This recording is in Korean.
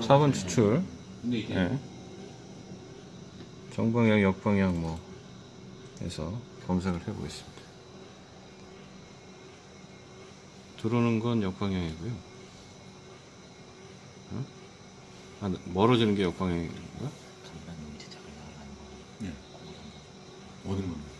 4번 추출 근데 이제 네. 정방향 역방향 뭐 해서 검색을 해보겠습니다 들어오는 건 역방향이고요 어? 아, 멀어지는 게 역방향인가? 네. 예. 오는